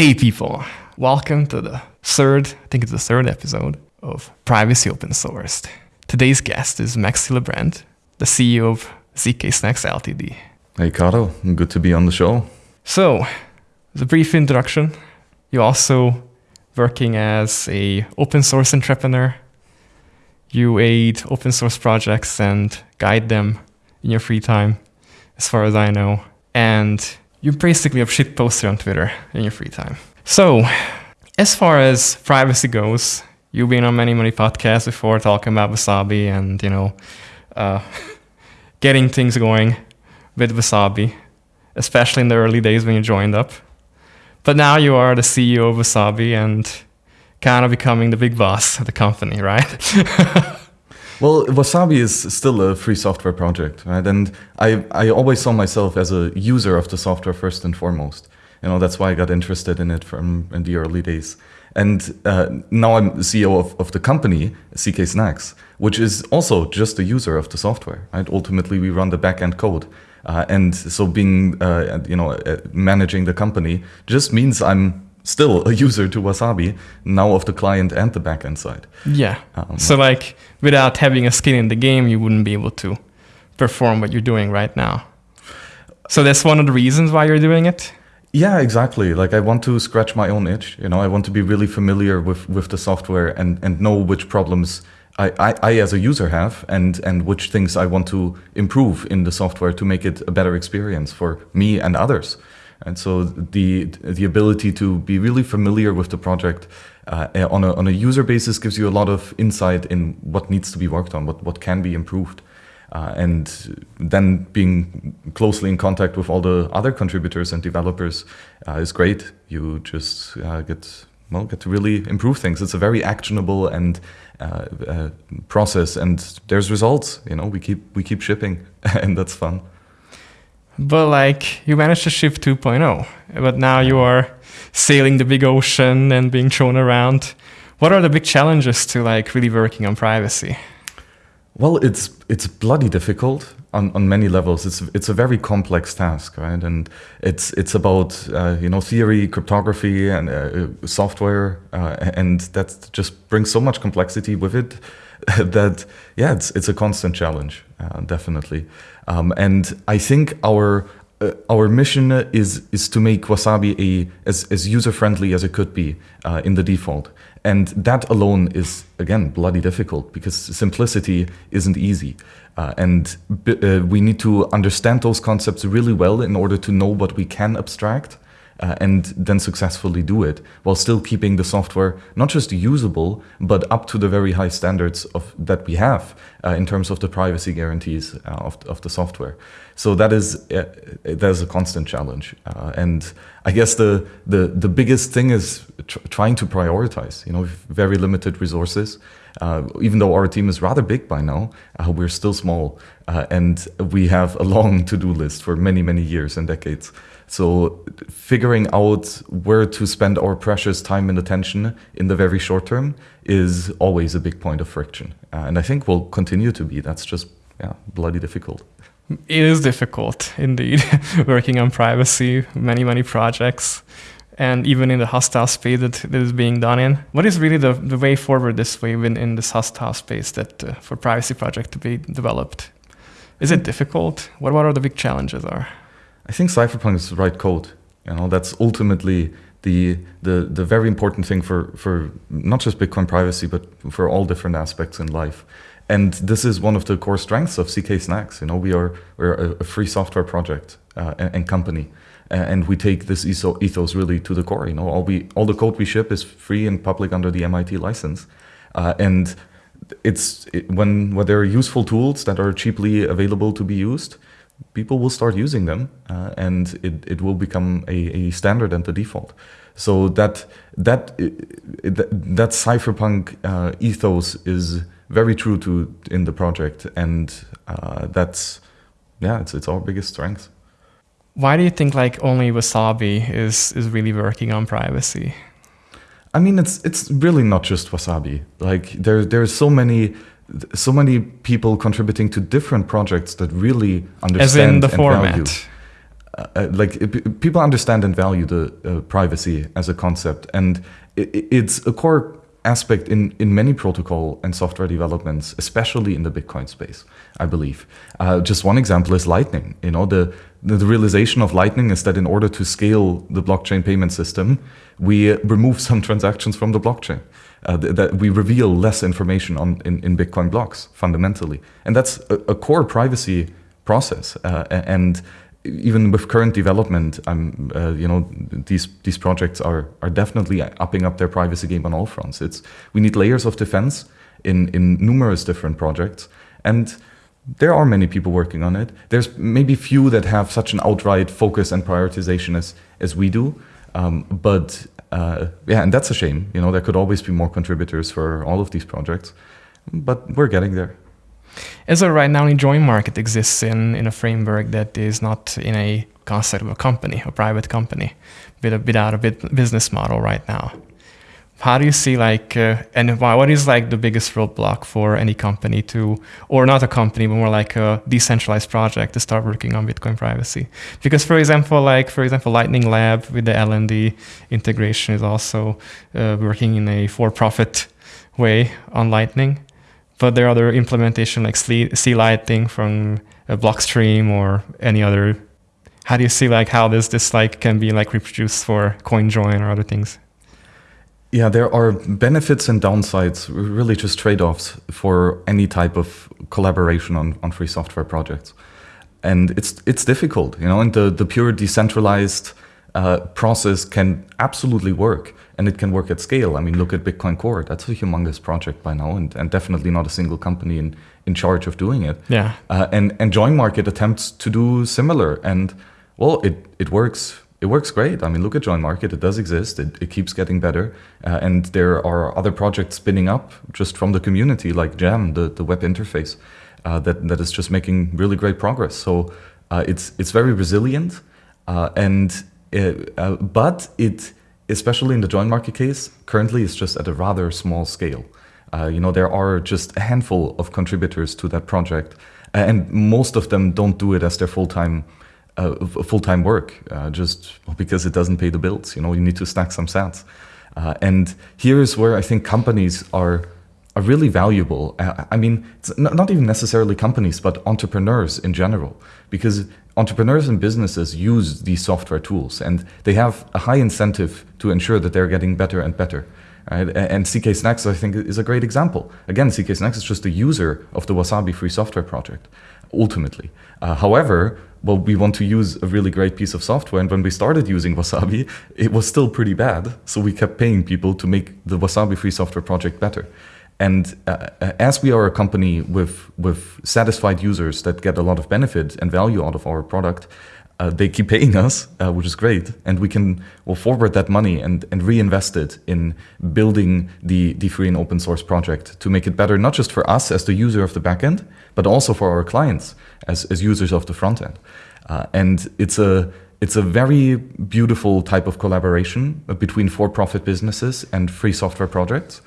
Hey people, welcome to the third, I think it's the third episode of Privacy Open Sourced. Today's guest is Max Hillebrand, the CEO of ZK Snacks Ltd. Hey Caro, good to be on the show. So, as a brief introduction, you're also working as a open source entrepreneur. You aid open source projects and guide them in your free time, as far as I know. And you're basically have shit poster on Twitter in your free time. So, as far as privacy goes, you've been on many, many podcasts before talking about Wasabi and, you know, uh, getting things going with Wasabi, especially in the early days when you joined up. But now you are the CEO of Wasabi and kind of becoming the big boss of the company, right? well, Wasabi is still a free software project, right? And I, I always saw myself as a user of the software first and foremost. You know, that's why I got interested in it from in the early days. And uh, now I'm CEO of, of the company, ZK Snacks, which is also just a user of the software, right? Ultimately, we run the backend code. Uh, and so being, uh, you know, uh, managing the company just means I'm still a user to Wasabi, now of the client and the backend side. Yeah. Um, so like without having a skin in the game, you wouldn't be able to perform what you're doing right now. So that's one of the reasons why you're doing it? Yeah, exactly. Like I want to scratch my own itch. You know, I want to be really familiar with, with the software and, and know which problems I, I, I, as a user have and, and which things I want to improve in the software to make it a better experience for me and others. And so the, the ability to be really familiar with the project uh, on, a, on a user basis gives you a lot of insight in what needs to be worked on, what, what can be improved. Uh, and then being closely in contact with all the other contributors and developers uh, is great. You just uh, get well get to really improve things. It's a very actionable and uh, uh, process, and there's results. You know, we keep we keep shipping, and that's fun. But like you managed to ship 2.0, but now you are sailing the big ocean and being thrown around. What are the big challenges to like really working on privacy? Well, it's it's bloody difficult on, on many levels. It's it's a very complex task, right? And it's it's about uh, you know theory, cryptography, and uh, software, uh, and that just brings so much complexity with it that yeah, it's it's a constant challenge, uh, definitely. Um, and I think our uh, our mission is is to make Wasabi a as, as user friendly as it could be uh, in the default. And that alone is, again, bloody difficult because simplicity isn't easy. Uh, and uh, we need to understand those concepts really well in order to know what we can abstract uh, and then successfully do it while still keeping the software not just usable, but up to the very high standards of that we have uh, in terms of the privacy guarantees uh, of, of the software. So that is uh, that is a constant challenge, uh, and I guess the the the biggest thing is tr trying to prioritize. You know, very limited resources. Uh, even though our team is rather big by now, uh, we're still small, uh, and we have a long to-do list for many many years and decades. So figuring out where to spend our precious time and attention in the very short term is always a big point of friction, uh, and I think will continue to be. That's just yeah, bloody difficult. It is difficult indeed, working on privacy, many, many projects, and even in the hostile space that, that is being done in. What is really the, the way forward this way in, in this hostile space that uh, for privacy project to be developed? Is it difficult? What, what are the big challenges are? I think cypherpunk is the right code. You know, that's ultimately the, the, the very important thing for, for not just Bitcoin privacy, but for all different aspects in life. And this is one of the core strengths of ZK Snacks. You know, we are we're a, free software project uh, and, and, company, and we take this ethos really to the core. You know, all we all the code we ship is free and public under the MIT license, uh, and it's it, when when there are useful tools that are cheaply available to be used, people will start using them, uh, and it it will become a, a standard and the default. So that that that, that cypherpunk uh, ethos is very true to in the project, and uh, that's yeah, it's it's our biggest strength. Why do you think like only Wasabi is is really working on privacy? I mean, it's it's really not just Wasabi. Like there there are so many so many people contributing to different projects that really understand As in the and format. value. uh, uh, like people understand and value the uh, privacy as a concept, and it, it's a core aspect in, in many protocol and software developments, especially in the Bitcoin space, I believe. Uh, just one example is Lightning. You know, the, the, the realization of Lightning is that in order to scale the blockchain payment system, we remove some transactions from the blockchain. Uh, th that we reveal less information on in, in Bitcoin blocks fundamentally, and that's a, a core privacy process. Uh, and even with current development, I'm, uh, you know, these these projects are are definitely upping up their privacy game on all fronts. It's we need layers of defense in in numerous different projects, and there are many people working on it. There's maybe few that have such an outright focus and prioritization as as we do, um, but uh, yeah, and that's a shame. You know, there could always be more contributors for all of these projects, but we're getting there. As of right now, Join Market exists in, in a framework that is not in a concept of a company, a private company, without a business model right now. How do you see like, uh, and what is like the biggest roadblock for any company to, or not a company, but more like a decentralized project to start working on Bitcoin privacy? Because for example, like for example, Lightning Lab with the LND integration is also uh, working in a for-profit way on Lightning but there are other implementation like C-Lightning from a Blockstream or any other. How do you see like how this this like can be like reproduced for CoinJoin or other things? Yeah, there are benefits and downsides, really just trade-offs for any type of collaboration on, on free software projects. And it's it's difficult, you know, and the, the pure decentralized uh, process can absolutely work and it can work at scale. I mean, look at Bitcoin Core. That's a humongous project by now and, and definitely not a single company in, in charge of doing it. Yeah. Uh, and, and Join Market attempts to do similar. And well, it, it works. It works great. I mean, look at Join Market. It does exist. It, it keeps getting better. Uh, and there are other projects spinning up just from the community, like Jam, the, the web interface, uh, that, that is just making really great progress. So uh, it's, it's very resilient. Uh, and uh, but it, especially in the join market case, currently it's just at a rather small scale. Uh, you know, there are just a handful of contributors to that project, uh, and most of them don't do it as their full-time uh, full-time work, uh, just because it doesn't pay the bills. You know, you need to stack some sats. Uh, and here's where I think companies are are really valuable. Uh, I mean, it's not even necessarily companies, but entrepreneurs in general, because entrepreneurs and businesses use these software tools and they have a high incentive to ensure that they're getting better and better. Right? And ZK Snacks, I think, is a great example. Again, ZK Snacks is just a user of the Wasabi free software project, ultimately. Uh, however, well, we want to use a really great piece of software. And when we started using Wasabi, it was still pretty bad. So we kept paying people to make the Wasabi free software project better. And uh, as we are a company with, with satisfied users that get a lot of benefit and value out of our product, uh, they keep paying us, uh, which is great. And we can well, forward that money and, and reinvest it in building the, the free and open source project to make it better, not just for us as the user of the backend, but also for our clients as, as users of the front end. Uh, and it's a, it's a very beautiful type of collaboration between for-profit businesses and free software projects.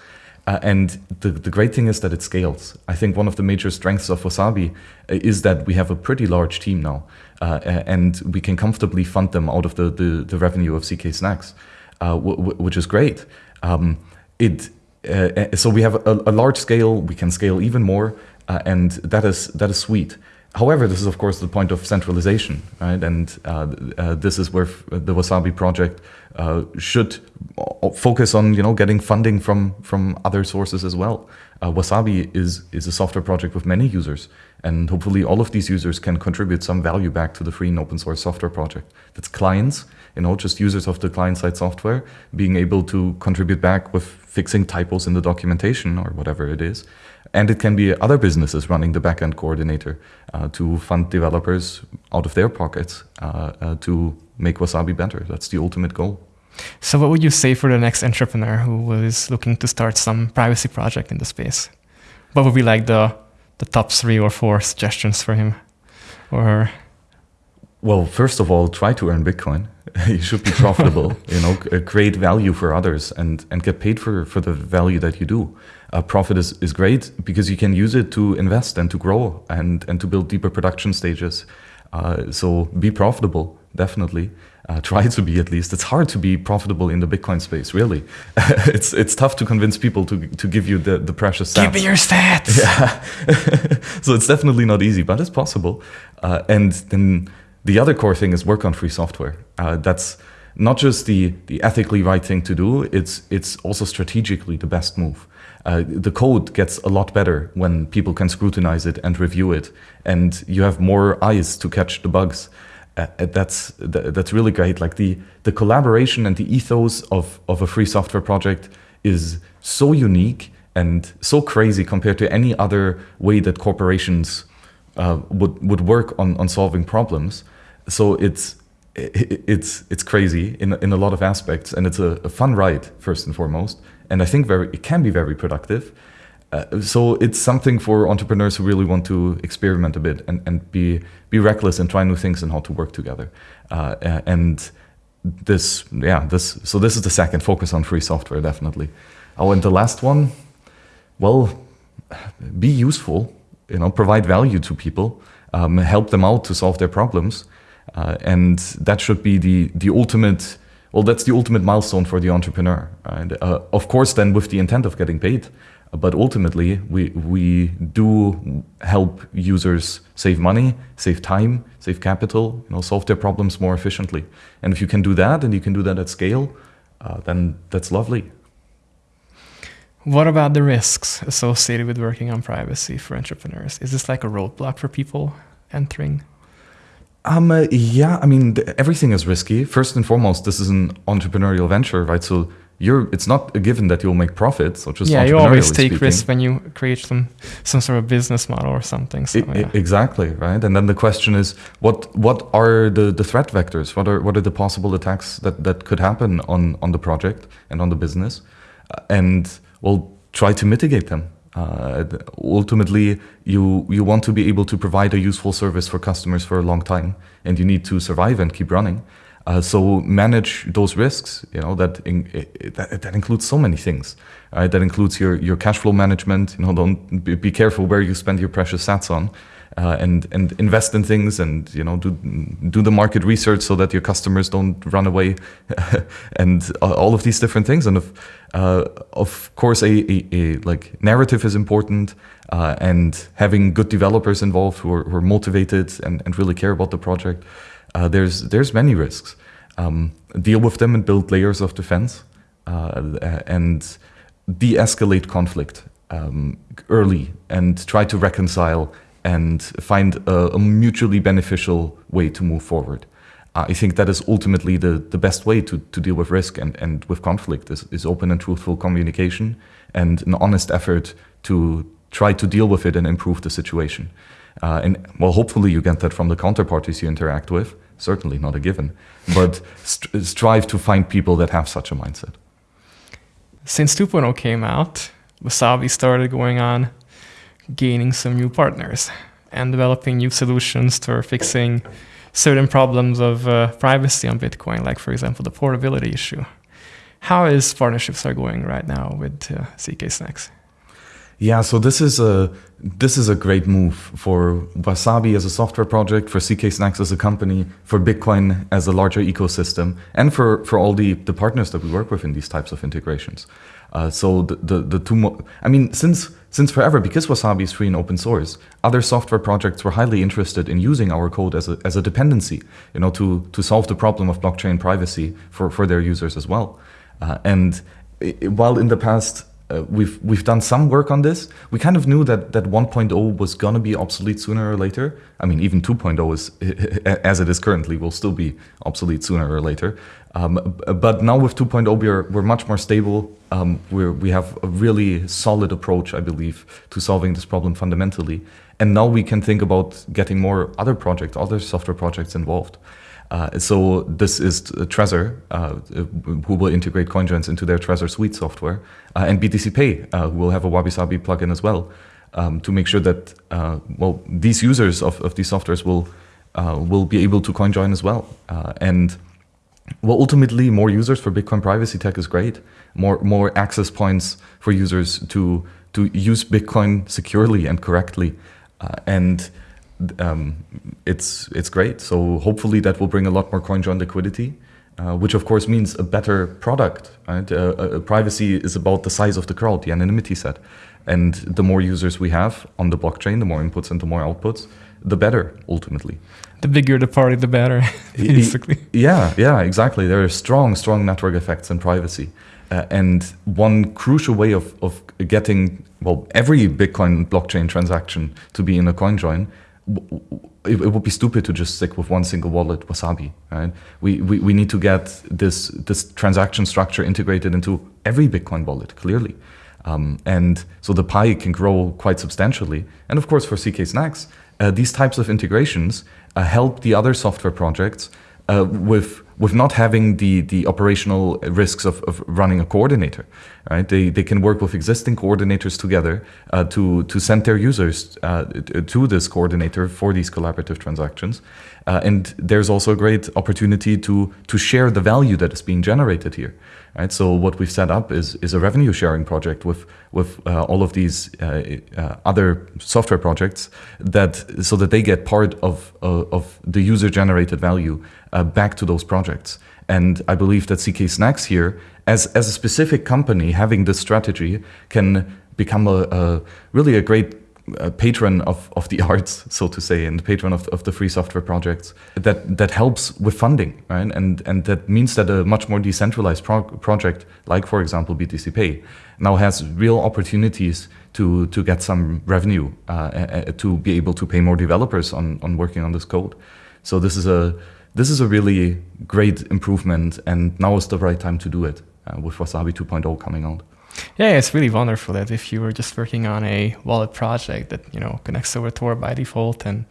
Uh, and the, the great thing is that it scales. I think one of the major strengths of Wasabi uh, is that we have a pretty large team now, uh, and we can comfortably fund them out of the, the, the revenue of ZK Snacks, uh, which is great. Um, it, uh, so we have a, a, large scale, we can scale even more, uh, and that is, that is sweet. However, this is of course the point of centralization, right? And uh, uh, this is where the Wasabi project uh, should focus on, you know, getting funding from from other sources as well. Uh, Wasabi is is a software project with many users, and hopefully all of these users can contribute some value back to the free and open source software project. That's clients, you know, just users of the client-side software being able to contribute back with fixing typos in the documentation or whatever it is, and it can be other businesses running the backend coordinator uh, to fund developers out of their pockets uh, uh, to make Wasabi better. That's the ultimate goal. So what would you say for the next entrepreneur who is looking to start some privacy project in the space? What would be like the, the top three or four suggestions for him or her? Well, first of all, try to earn Bitcoin. you should be profitable, you know, create value for others and, and get paid for, for the value that you do uh, profit is, is great because you can use it to invest and to grow and, and to build deeper production stages. Uh, so be profitable, definitely. Uh, try to be at least. It's hard to be profitable in the Bitcoin space, really. it's it's tough to convince people to to give you the, the precious sats. Give me your sats. Yeah. so it's definitely not easy, but it's possible. Uh, and then the other core thing is work on free software. Uh, that's not just the the ethically right thing to do. It's it's also strategically the best move. Uh, the code gets a lot better when people can scrutinize it and review it, and you have more eyes to catch the bugs uh, that's that's really great. Like the the collaboration and the ethos of of a free software project is so unique and so crazy compared to any other way that corporations uh, would would work on on solving problems. So it's it's it's crazy in in a lot of aspects, and it's a, a fun ride first and foremost. And I think very it can be very productive. Uh, so it's something for entrepreneurs who really want to experiment a bit and, and be be reckless and try new things and how to work together. Uh, and this, yeah, this. So this is the second focus on free software, definitely. Oh, and the last one, well, be useful. You know, provide value to people, um, help them out to solve their problems, uh, and that should be the the ultimate. Well, that's the ultimate milestone for the entrepreneur. And uh, of course, then with the intent of getting paid. But ultimately we we do help users save money save time save capital you know solve their problems more efficiently. And if you can do that and you can do that at scale uh, then that's lovely. What about the risks associated with working on privacy for entrepreneurs? Is this like a roadblock for people entering um, uh, yeah, I mean, everything is risky. First and foremost, this is an entrepreneurial venture, right? So you're it's not a given that you'll make profits or just yeah you always take risks when you create some some sort of business model or something so, it, yeah. exactly right and then the question is what what are the the threat vectors what are what are the possible attacks that that could happen on on the project and on the business uh, and we'll try to mitigate them uh, ultimately you you want to be able to provide a useful service for customers for a long time and you need to survive and keep running uh, so manage those risks. You know that, in, that, that includes so many things. Right? That includes your your cash flow management. You know, don't be, be careful where you spend your precious sats on. Uh, and and invest in things and you know do do the market research so that your customers don't run away and all of these different things and of uh, of course a, a, a, like narrative is important uh, and having good developers involved who are, who are motivated and, and really care about the project uh, there's there's many risks. Um, deal with them and build layers of defense, uh, and de-escalate conflict um, early, and try to reconcile and find a, a mutually beneficial way to move forward. Uh, I think that is ultimately the, the best way to, to deal with risk and, and with conflict is, is open and truthful communication and an honest effort to try to deal with it and improve the situation. Uh, and well, hopefully you get that from the counterparties you interact with certainly not a given, but st strive to find people that have such a mindset. Since 2.0 came out, Wasabi started going on gaining some new partners and developing new solutions for fixing certain problems of uh, privacy on Bitcoin, like, for example, the portability issue. How is partnerships are going right now with uh, ZK Snacks? Yeah, so this is a this is a great move for Wasabi as a software project, for ZK Snacks as a company, for Bitcoin as a larger ecosystem, and for, for all the, the partners that we work with in these types of integrations. Uh, so the, the, the two, I mean, since since forever, because Wasabi is free and open source, other software projects were highly interested in using our code as a, as a dependency, you know, to, to solve the problem of blockchain privacy for, for their users as well. Uh, and it, while in the past uh, we've we've done some work on this. We kind of knew that that 1.0 was gonna be obsolete sooner or later. I mean, even 2.0 is, as it is currently, will still be obsolete sooner or later. Um, but now with 2.0, we're we're much more stable. Um, we we have a really solid approach, I believe, to solving this problem fundamentally. And now we can think about getting more other projects, other software projects involved. Uh, so this is Trezor, uh, who will integrate CoinJoins into their Trezor Suite software, uh, and BTC Pay, uh, who will have a Wabi Sabi plugin as well, um, to make sure that uh, well these users of, of these softwares will uh, will be able to CoinJoin as well. and well, ultimately, more users for Bitcoin privacy tech is great. More more access points for users to to use Bitcoin securely and correctly, and um, it's it's great. So hopefully that will bring a lot more CoinJoin liquidity, uh, which of course means a better product. Right? Uh, uh, privacy is about the size of the crowd, the anonymity set, and the more users we have on the blockchain, the more inputs and the more outputs, the better ultimately. The bigger the party, the better, basically. Yeah, yeah, exactly. There are strong, strong network effects in privacy. Uh, and one crucial way of, of getting, well, every Bitcoin blockchain transaction to be in a CoinJoin it, it, would be stupid to just stick with one single wallet, Wasabi. Right? We, we, we need to get this this transaction structure integrated into every Bitcoin wallet clearly, um, and so the pie can grow quite substantially. And of course, for ZK Snacks, these types of integrations uh, help the other software projects uh, with with not having the the operational risks of, of running a coordinator, right? They they can work with existing coordinators together uh, to to send their users uh, to this coordinator for these collaborative transactions, uh, and there's also a great opportunity to to share the value that is being generated here, right? So what we've set up is is a revenue sharing project with with uh, all of these uh, uh, other software projects that so that they get part of of the user generated value back to those projects. And I believe that ZK Snacks here, as as a specific company having this strategy, can become a, a really a great uh, patron of, of the arts, so to say, and patron of, of the free software projects that, that helps with funding, right? And, and that means that a much more decentralized pro project, like for example BTC Pay, now has real opportunities to, to get some revenue, uh, uh, to be able to pay more developers on, on working on this code. So this is a this is a really great improvement, and now is the right time to do it uh, with Wasabi 2.0 coming out. Yeah, it's really wonderful that if you were just working on a wallet project that you know connects over Tor by default and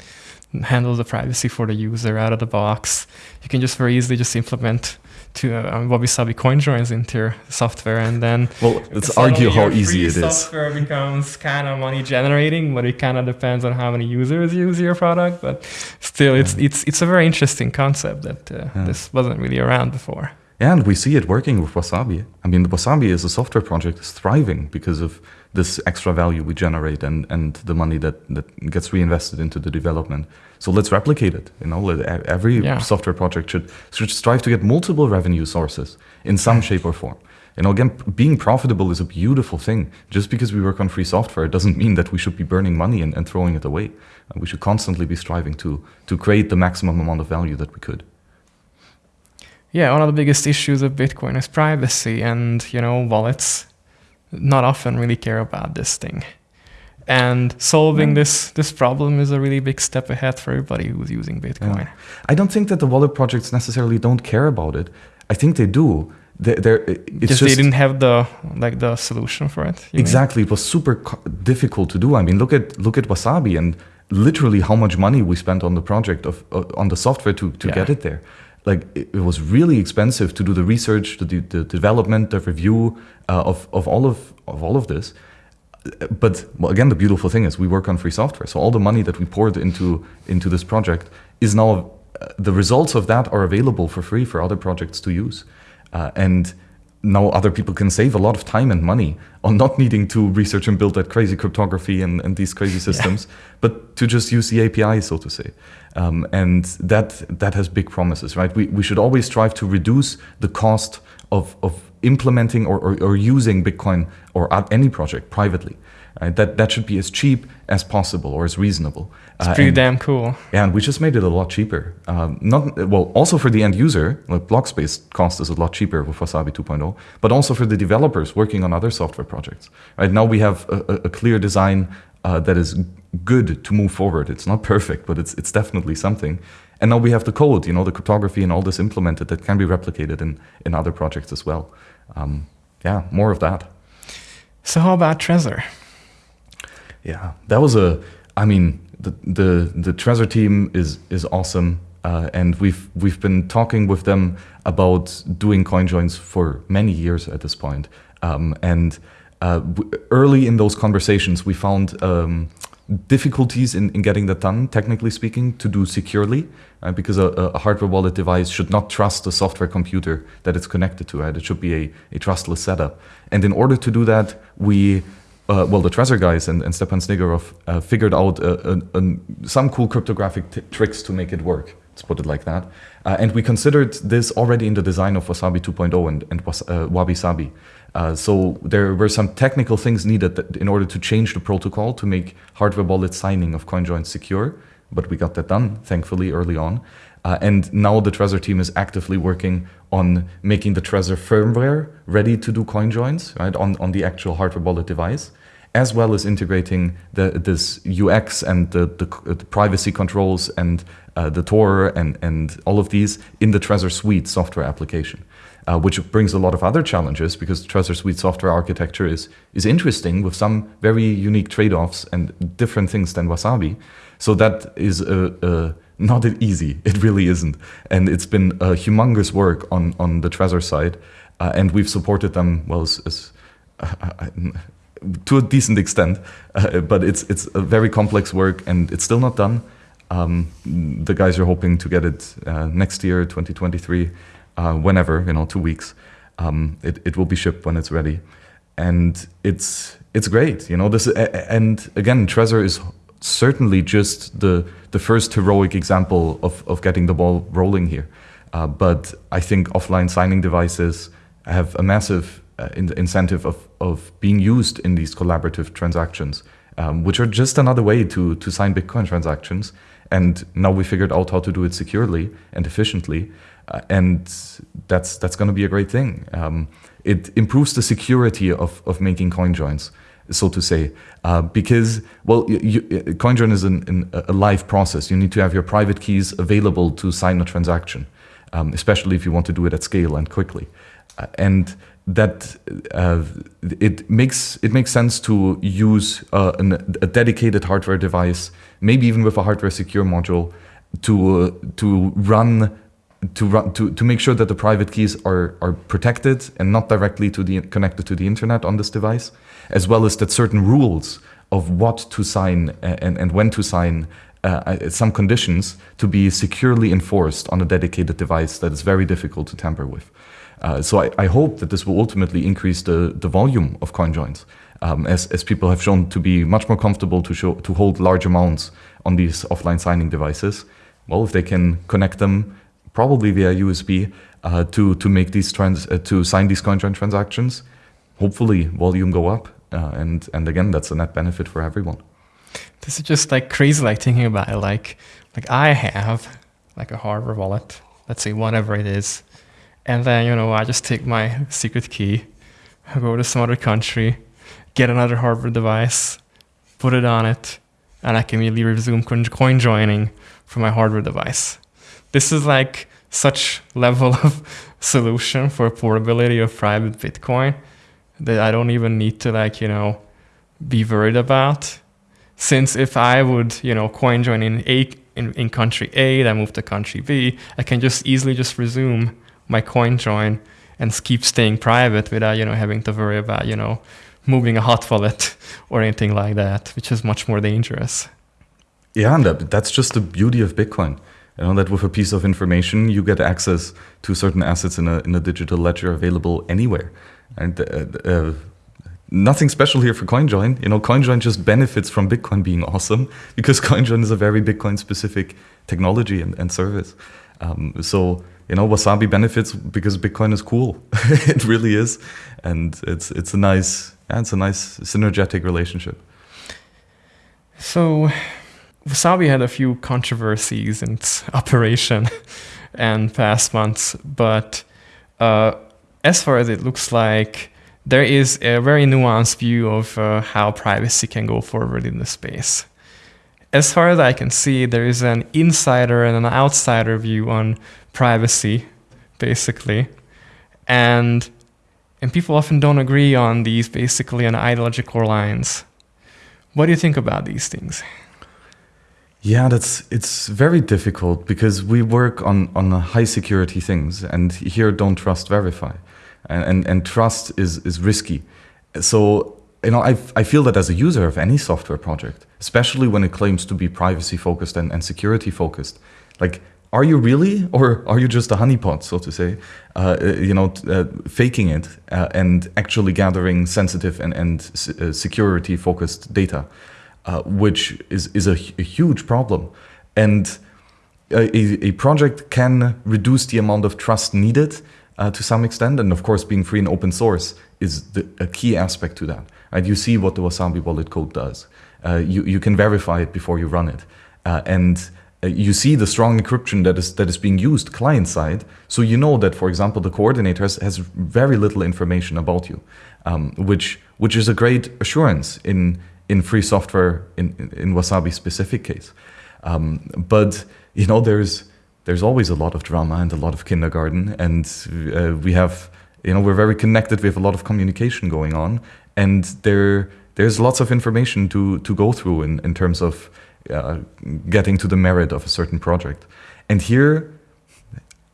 handles the privacy for the user out of the box, you can just very easily just implement to uh, Wabi Sabi CoinJoins into your software, and then well, let's argue how easy it is. Software becomes kind of money generating, but it kind of depends on how many users use your product. But still, it's yeah. it's it's a very interesting concept that uh, yeah. this wasn't really around before. And we see it working with Wasabi. I mean, the Wasabi as a software project is thriving because of this extra value we generate and, and the money that, that gets reinvested into the development. So let's replicate it. You know, every yeah. software project should, should strive to get multiple revenue sources in some shape or form. You know, again, being profitable is a beautiful thing. Just because we work on free software doesn't mean that we should be burning money and, and throwing it away. We should constantly be striving to, to create the maximum amount of value that we could yeah, one of the biggest issues of Bitcoin is privacy, and you know, wallets not often really care about this thing. And solving yeah. this this problem is a really big step ahead for everybody who's using Bitcoin. Yeah. I don't think that the wallet projects necessarily don't care about it. I think they do. They're, they're, it's just, they didn't have the like the solution for it. Exactly, mean? it was super difficult to do. I mean, look at look at Wasabi and literally how much money we spent on the project of uh, on the software to to yeah. get it there like it, it, was really expensive to do the research, to do the development, the review uh, of, of all of of all of this. But well, again, the beautiful thing is we work on free software, so all the money that we poured into into this project is now uh, the results of that are available for free for other projects to use, uh, and now other people can save a lot of time and money on not needing to research and build that crazy cryptography and, and these crazy systems, yeah. but to just use the API, so to say. Um, and that that has big promises, right? We, we should always strive to reduce the cost of, of implementing or, or, or using Bitcoin or any project privately. Right? That that should be as cheap as possible or as reasonable. It's uh, pretty and, damn cool. Yeah, and we just made it a lot cheaper. Um, not well, also for the end user, like block space cost is a lot cheaper with Wasabi 2.0, but also for the developers working on other software projects. Right now we have a, a clear design uh, that is good to move forward. It's not perfect, but it's it's definitely something. And now we have the code, you know, the cryptography and all this implemented that can be replicated in in other projects as well. Um, yeah, more of that. So how about Trezor? Yeah, that was a. I mean, the the the Trezor team is is awesome, uh, and we've we've been talking with them about doing CoinJoins for many years at this point. Um, and uh, early in those conversations, we found um, difficulties in, in getting that done, technically speaking, to do securely, uh, because a, a, hardware wallet device should not trust the software computer that it's connected to. Right? It should be a, a trustless setup. And in order to do that, we uh, well, the Trezor guys and, and Stepan Snigirev uh, figured out uh, some cool cryptographic tricks to make it work. Let's put it like that. Uh, and we considered this already in the design of Wasabi 2.0 and, and uh, Wabi Sabi. Uh, so there were some technical things needed in order to change the protocol to make hardware wallet signing of CoinJoin secure. But we got that done, thankfully, early on. Uh, and now the Trezor team is actively working on making the Trezor firmware ready to do coin joins right, on, on the actual hardware wallet device, as well as integrating the, this UX and the, the, the privacy controls and uh, the Tor and, and all of these in the Trezor Suite software application. Uh, which brings a lot of other challenges because Trezor Suite software architecture is, is interesting with some very unique trade-offs and different things than Wasabi. So that is a, a not easy. It really isn't. And it's been a humongous work on, on the Trezor side. Uh, and we've supported them, well, as, as uh, uh to a decent extent. Uh, but it's, it's a very complex work and it's still not done. Um, the guys are hoping to get it uh, next year, 2023, uh, whenever, you know, two weeks. Um, it, it will be shipped when it's ready. And it's, it's great, you know, this, and again, Trezor is certainly just the the first heroic example of, of getting the ball rolling here. Uh, but I think offline signing devices have a massive uh, in incentive of, of being used in these collaborative transactions, um, which are just another way to, to sign Bitcoin transactions. And now we figured out how to do it securely and efficiently. Uh, and that's, that's going to be a great thing. Um, it improves the security of, of making coin joins so to say, uh, because well, you, CoinJoin is an, an, a live process. You need to have your private keys available to sign a transaction, um, especially if you want to do it at scale and quickly. Uh, and that uh, it makes it makes sense to use uh, an, a dedicated hardware device, maybe even with a hardware secure module, to uh, to run to run to, to make sure that the private keys are are protected and not directly to the connected to the internet on this device as well as that certain rules of what to sign and, and when to sign uh, some conditions to be securely enforced on a dedicated device that is very difficult to tamper with. Uh, so I, I, hope that this will ultimately increase the, the volume of coin joins, um, as, as people have shown to be much more comfortable to, show, to hold large amounts on these offline signing devices. Well, if they can connect them probably via USB uh, to, to make these trans, uh, to sign these coin join transactions, hopefully volume go up uh, and and again that's a net benefit for everyone. This is just like crazy like thinking about it. Like like i have like a hardware wallet. Let's say whatever it is. And then you know i just take my secret key go to some other country get another hardware device put it on it and i can immediately resume coin joining from my hardware device this is like such level of solution for portability of private bitcoin that I don't even need to like, you know, be worried about. Since if I would, you know, coin join in A in, in country A, then move to country B, I can just easily just resume my coin join and keep staying private without, you know, having to worry about, you know, moving a hot wallet or anything like that, which is much more dangerous. Yeah, and that's just the beauty of Bitcoin. You know that with a piece of information, you get access to certain assets in a in a digital ledger available anywhere. And uh, uh, nothing special here for CoinJoin. You know, CoinJoin just benefits from Bitcoin being awesome because CoinJoin is a very Bitcoin specific technology and, and service. Um, so you know, Wasabi benefits because Bitcoin is cool. it really is, and it's it's a nice yeah, it's a nice synergetic relationship. So, Wasabi had a few controversies in its operation and past months, but uh, as far as it looks like, there is a very nuanced view of uh, how privacy can go forward in the space. As far as I can see, there is an insider and an outsider view on privacy, basically. And and people often don't agree on these basically on ideological lines. What do you think about these things? Yeah, that's it's very difficult because we work on on high security things, and here don't trust verify and, and, and trust is, is risky. So, you know, I, I feel that as a user of any software project, especially when it claims to be privacy focused and, and security focused, like are you really, or are you just a honeypot, so to say? Uh, uh you know, uh, faking it uh, and actually gathering sensitive and, and uh, security-focused data, uh, which is is a, a huge problem, and a, a, project can reduce the amount of trust needed to some extent, and of course, being free and open source is the, a key aspect to that. Right? You see what the Wasabi wallet code does. you you can verify it before you run it, and uh, you see the strong encryption that is that is being used client side. So you know that, for example, the coordinator has, has very little information about you, um, which which is a great assurance in in free software in in Wasabi specific case. Um, but you know there's there's always a lot of drama and a lot of kindergarten, and uh, we have you know we're very connected. We have a lot of communication going on, and there there's lots of information to to go through in in terms of uh, getting to the merit of a certain project. And here,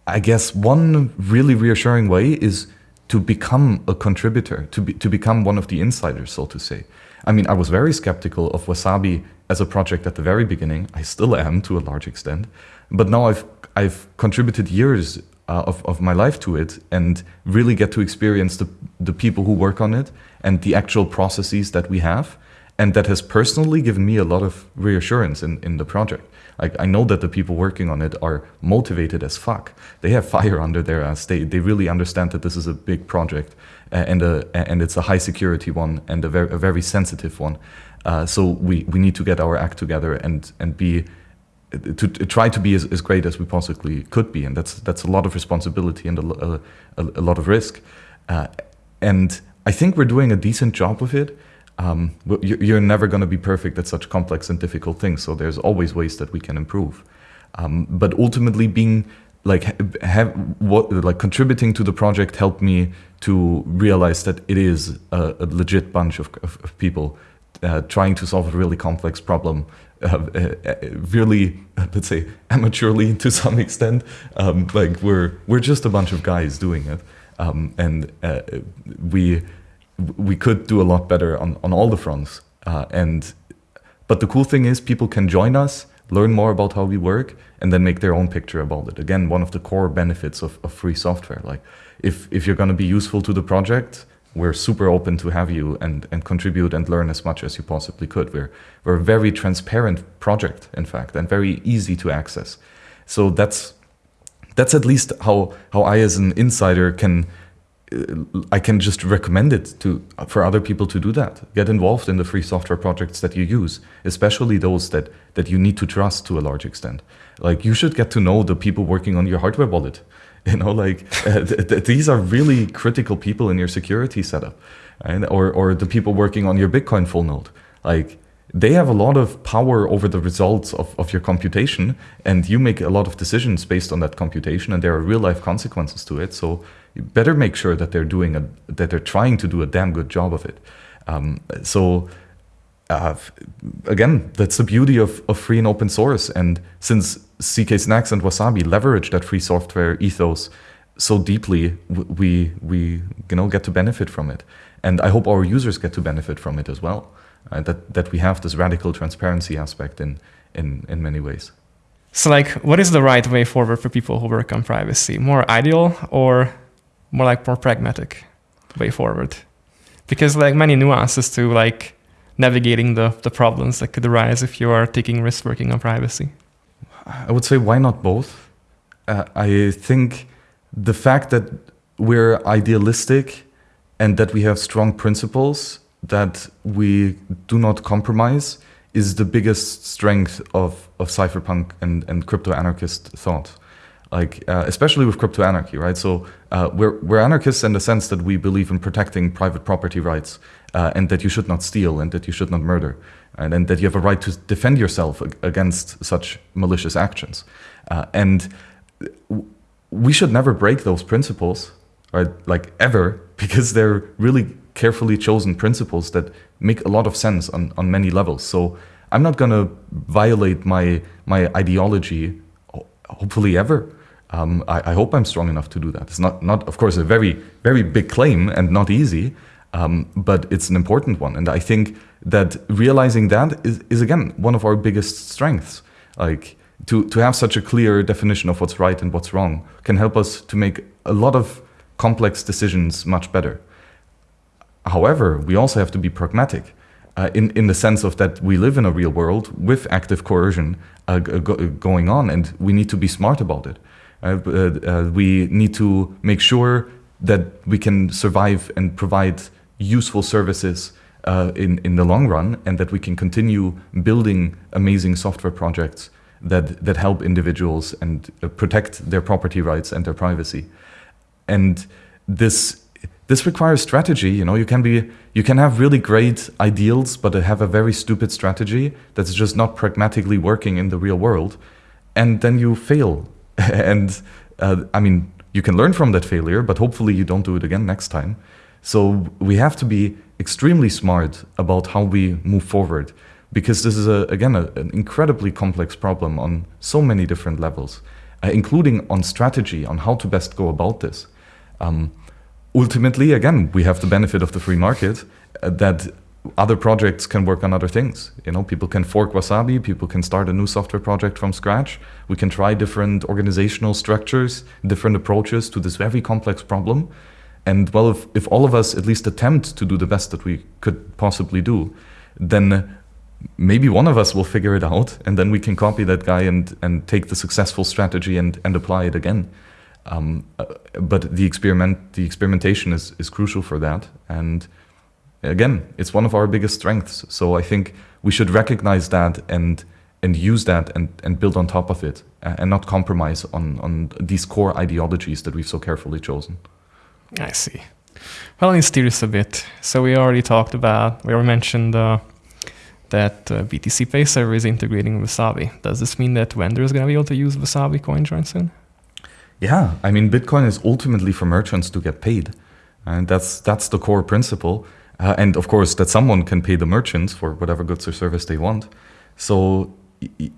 I guess one really reassuring way is to become a contributor, to, be, to become one of the insiders, so to say. I mean, I was very skeptical of Wasabi as a project at the very beginning. I still am to a large extent. But now I've, I've contributed years uh, of, of my life to it and really get to experience the, the people who work on it and the actual processes that we have and that has personally given me a lot of reassurance in, in the project. I know that the people working on it are motivated as fuck. They have fire under their ass. They they really understand that this is a big project and a and it's a high security one and a very a very sensitive one. Uh, so we we need to get our act together and and be to, try to be as, as great as we possibly could be, and that's that's a lot of responsibility and a, a, a lot of risk. Uh, and I think we're doing a decent job of it um, you're never going to be perfect at such complex and difficult things. So there's always ways that we can improve. Um, but ultimately, being like have what like contributing to the project helped me to realize that it is a, a legit bunch of, of, of people uh, trying to solve a really complex problem. Uh, uh, really, let's say, amateurly to some extent. Um, like we're we're just a bunch of guys doing it, um, and uh, we we could do a lot better on, on all the fronts. Uh, and but the cool thing is people can join us, learn more about how we work, and then make their own picture about it. Again, one of the core benefits of, of free software. Like if if you're going to be useful to the project, we're super open to have you and, and contribute and learn as much as you possibly could. We're we're a very transparent project, in fact, and very easy to access. So that's that's at least how how I as an insider can I can just recommend it to for other people to do that. Get involved in the free software projects that you use, especially those that that you need to trust to a large extent. Like you should get to know the people working on your hardware wallet. You know, like uh, th th these are really critical people in your security setup, and or or the people working on your Bitcoin full node. Like they have a lot of power over the results of, of your computation and you make a lot of decisions based on that computation and there are real life consequences to it so you better make sure that they're doing a that they're trying to do a damn good job of it um, so uh, again that's the beauty of, of free and open source and since zk snacks and wasabi leverage that free software ethos so deeply we we you know get to benefit from it and i hope our users get to benefit from it as well uh, that that we have this radical transparency aspect in in in many ways. So, like, what is the right way forward for people who work on privacy? More ideal or more like more pragmatic way forward? Because like many nuances to like navigating the the problems that could arise if you are taking risks working on privacy. I would say why not both? Uh, I think the fact that we're idealistic and that we have strong principles that we do not compromise is the biggest strength of, of cypherpunk and, and crypto anarchist thought. Like, uh, especially with crypto anarchy, right? So, uh, we're, we're anarchists in the sense that we believe in protecting private property rights uh, and that you should not steal and that you should not murder and, and that you have a right to defend yourself against such malicious actions. Uh, and we should never break those principles, right? Like, ever, because they're really carefully chosen principles that make a lot of sense on, on many levels. So I'm not going to violate my my ideology, hopefully ever. Um, I, I, hope I'm strong enough to do that. It's not not of course a very very big claim and not easy, um, but it's an important one. And I think that realizing that is, is again one of our biggest strengths. Like to, to have such a clear definition of what's right and what's wrong can help us to make a lot of complex decisions much better. However, we also have to be pragmatic uh, in, in the sense of that we live in a real world with active coercion uh, go going on and we need to be smart about it. Uh, uh, we need to make sure that we can survive and provide useful services uh, in, in the long run and that we can continue building amazing software projects that, that help individuals and uh, protect their property rights and their privacy. And this this requires strategy. You know, you can be you can have really great ideals, but have a very stupid strategy that's just not pragmatically working in the real world, and then you fail. and uh, I mean, you can learn from that failure, but hopefully you don't do it again next time. So we have to be extremely smart about how we move forward, because this is a, again a, an incredibly complex problem on so many different levels, uh, including on strategy on how to best go about this. Um, ultimately, again, we have the benefit of the free market uh, that other projects can work on other things. You know, people can fork Wasabi, people can start a new software project from scratch. We can try different organizational structures, different approaches to this very complex problem. And well, if, if all of us at least attempt to do the best that we could possibly do, then maybe one of us will figure it out and then we can copy that guy and, and take the successful strategy and, and apply it again. Um, uh, but the experiment, the experimentation is, is crucial for that. And again, it's one of our biggest strengths. So I think we should recognize that and and use that and, and build on top of it uh, and not compromise on, on these core ideologies that we've so carefully chosen. I see. Well, steer this a bit. So we already talked about, we already mentioned uh, that uh, BTC Pay server is integrating with Wasabi. Does this mean that vendors are going to be able to use Wasabi CoinJoin soon? Yeah, I mean, Bitcoin is ultimately for merchants to get paid, and that's that's the core principle. Uh, and of course, that someone can pay the merchants for whatever goods or service they want. So,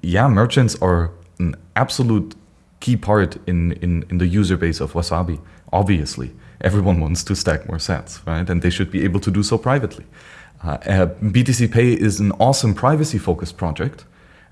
yeah, merchants are an absolute key part in, in, in the user base of Wasabi. Obviously, everyone wants to stack more sats, right? And they should be able to do so privately. Uh, uh, BTC Pay is an awesome privacy-focused project.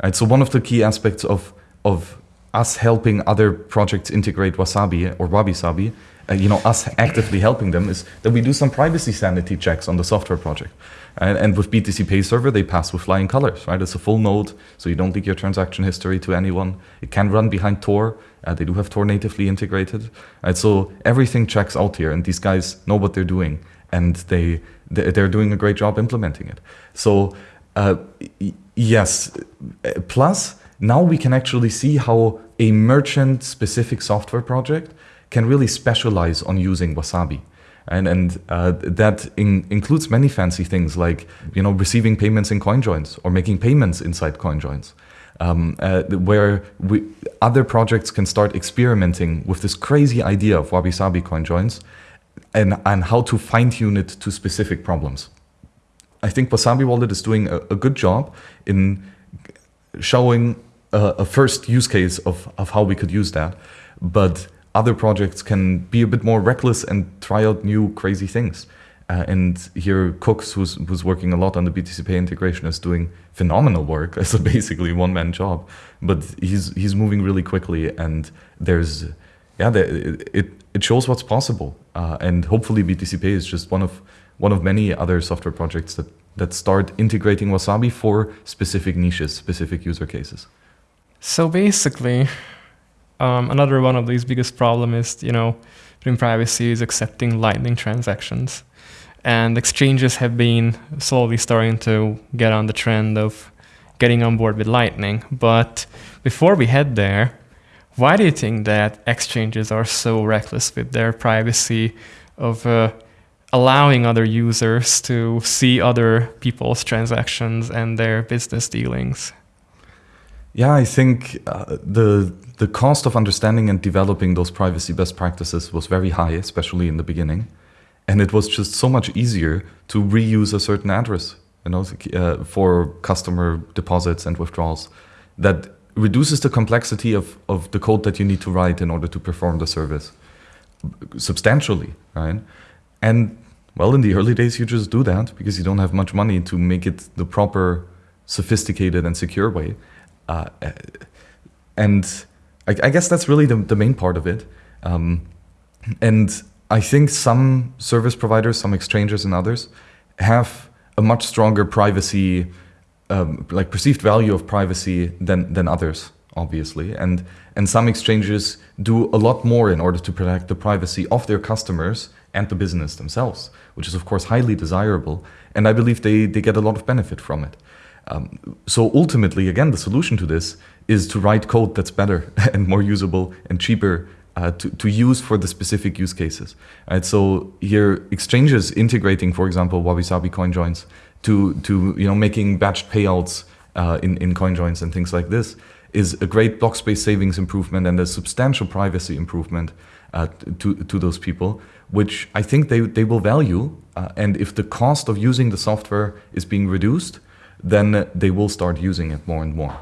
Right? So one of the key aspects of of us helping other projects integrate Wasabi or Wabi Sabi, uh, you know, us actively helping them is that we do some privacy sanity checks on the software project. And, and, with BTC Pay Server, they pass with flying colors, right? It's a full node, so you don't leak your transaction history to anyone. It can run behind Tor. Uh, they do have Tor natively integrated. So everything checks out here, and these guys know what they're doing, and they they're doing a great job implementing it. So uh, yes, plus now we can actually see how a merchant specific software project can really specialize on using Wasabi. And, and uh, that in, includes many fancy things like you know receiving payments in CoinJoins or making payments inside CoinJoins, um, uh, where we, other projects can start experimenting with this crazy idea of Wabi Sabi CoinJoins and, and how to fine tune it to specific problems. I think Wasabi Wallet is doing a, a good job in showing a, a first use case of, of how we could use that. But other projects can be a bit more reckless and try out new crazy things. Uh, and here Kukks, who's, who's working a lot on the BTC Pay integration, is doing phenomenal work as a basically one-man job. But he's he's moving really quickly, and there's yeah, the, it it shows what's possible. Uh, and hopefully BTC Pay is just one of one of many other software projects that that start integrating Wasabi for specific niches, specific user cases. So basically, um, another one of these biggest problem is, you know, in privacy is accepting Lightning transactions. And exchanges have been slowly starting to get on the trend of getting on board with Lightning. But before we head there, why do you think that exchanges are so reckless with their privacy of uh, allowing other users to see other people's transactions and their business dealings? Yeah, I think uh, the the cost of understanding and developing those privacy best practices was very high, especially in the beginning, and it was just so much easier to reuse a certain address, you know, uh, for customer deposits and withdrawals. That reduces the complexity of of the code that you need to write in order to perform the service substantially, right? And well, in the early days, you just do that because you don't have much money to make it the proper, sophisticated and secure way. Uh, and I, I, guess that's really the, the main part of it. Um, and I think some service providers, some exchanges, and others have a much stronger privacy, um, like perceived value of privacy than than others, obviously. And and some exchanges do a lot more in order to protect the privacy of their customers and the business themselves, which is of course highly desirable. And I believe they they get a lot of benefit from it. Um, so ultimately, again, the solution to this is to write code that's better and more usable and cheaper uh, to, to use for the specific use cases. Right? So here, exchanges integrating, for example, Wabi-Sabi coin joins to, to you know, making batched payouts uh, in, in coin joins and things like this is a great block space savings improvement and a substantial privacy improvement uh, to, to those people, which I think they, they will value. Uh, and if the cost of using the software is being reduced, then they will start using it more and more.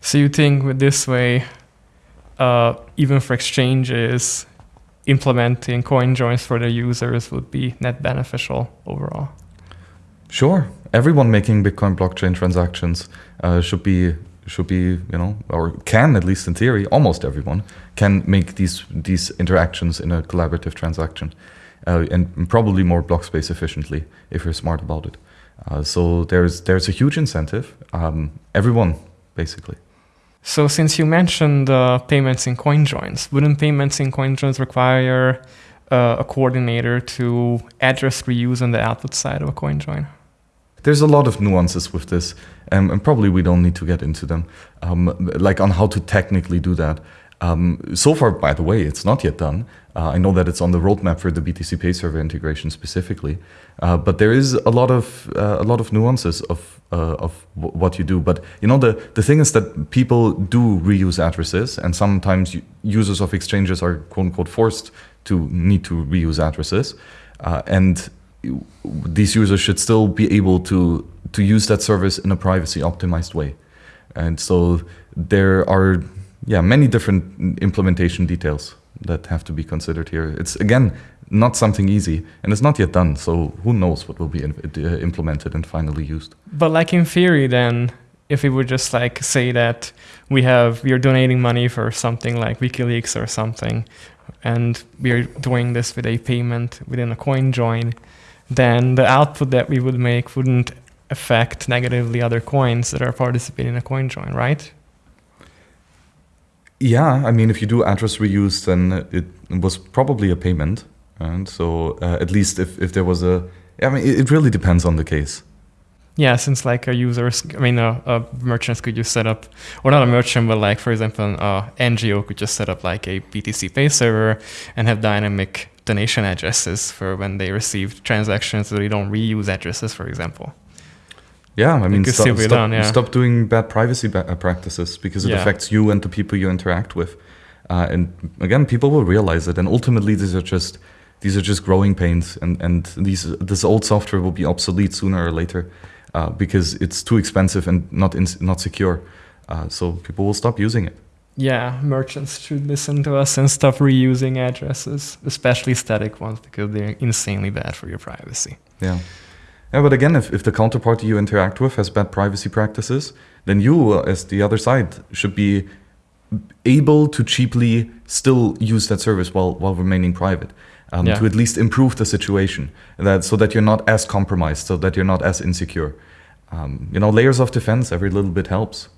So you think with this way, uh, even for exchanges, implementing coin joins for their users would be net beneficial overall? Sure. Everyone making Bitcoin blockchain transactions uh, should be should be you know or can at least in theory almost everyone can make these these interactions in a collaborative transaction uh, and probably more block space efficiently if you're smart about it. Uh, so there's there's a huge incentive. Um, everyone basically. So since you mentioned uh, payments in CoinJoins, wouldn't payments in CoinJoins require uh, a coordinator to address reuse on the output side of a CoinJoin? There's a lot of nuances with this, um, and probably we don't need to get into them, um, like on how to technically do that. Um, so far, by the way, it's not yet done. Uh, I know that it's on the roadmap for the BTC Pay server integration specifically, uh, but there is a lot of uh, a lot of nuances of uh, of what you do. But you know, the the thing is that people do reuse addresses, and sometimes users of exchanges are quote unquote forced to need to reuse addresses, uh, and these users should still be able to to use that service in a privacy optimized way. And so there are yeah, many different implementation details that have to be considered here. It's again not something easy, and it's not yet done. So who knows what will be uh, implemented and finally used? But like in theory, then if we would just like say that we have we are donating money for something like WikiLeaks or something, and we are doing this with a payment within a coin join, then the output that we would make wouldn't affect negatively other coins that are participating in a coin join, right? Yeah, I mean, if you do address reuse, then it was probably a payment. And so uh, at least if, if there was a, I mean, it, it, really depends on the case. Yeah, since like a users, I mean, uh, uh, merchants could just set up, or not a merchant, but like, for example, an uh, NGO could just set up like a BTC Pay server and have dynamic donation addresses for when they receive transactions so they don't reuse addresses, for example. Yeah, I mean, stop, stop, done, yeah. stop, doing bad privacy ba- uh, practices because it yeah. affects you and the people you interact with. Uh, and again, people will realize it, and ultimately, these are just these are just growing pains, and and these this old software will be obsolete sooner or later uh, because it's too expensive and not in, not secure. Uh, so people will stop using it. Yeah, merchants should listen to us and stop reusing addresses, especially static ones, because they're insanely bad for your privacy. Yeah. Yeah, but again, if, if the counterparty you interact with has bad privacy practices, then you, uh, as the other side, should be able to cheaply still use that service while, while remaining private. Um, yeah. To at least improve the situation, that so that you're not as compromised, so that you're not as insecure. Um, you know, layers of defense. Every little bit helps.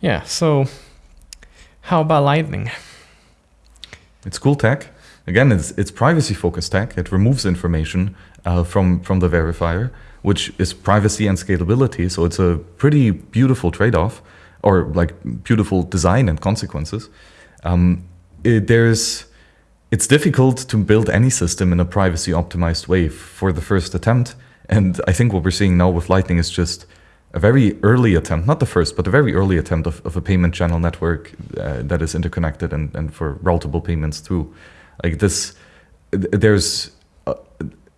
Yeah. So, how about Lightning? It's cool tech. Again, it's it's privacy focused tech. It removes information uh, from from the verifier, which is privacy and scalability. So it's a pretty beautiful trade-off, or like beautiful design and consequences. Um, it, there's it's difficult to build any system in a privacy optimized way for the first attempt. And I think what we're seeing now with Lightning is just a very early attempt, not the first, but a very early attempt of, of a payment channel network uh, that is interconnected and, and for routable payments through. Like this, there's